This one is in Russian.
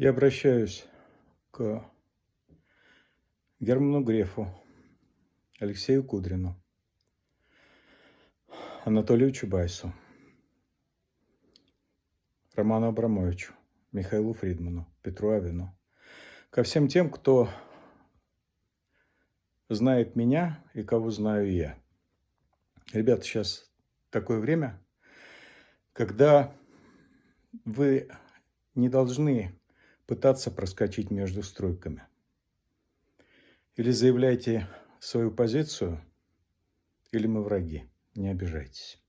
Я обращаюсь к Герману Грефу, Алексею Кудрину, Анатолию Чубайсу, Роману Абрамовичу, Михаилу Фридману, Петру Авину, ко всем тем, кто знает меня и кого знаю я. Ребята, сейчас такое время, когда вы не должны пытаться проскочить между стройками. Или заявляйте свою позицию, или мы враги. Не обижайтесь.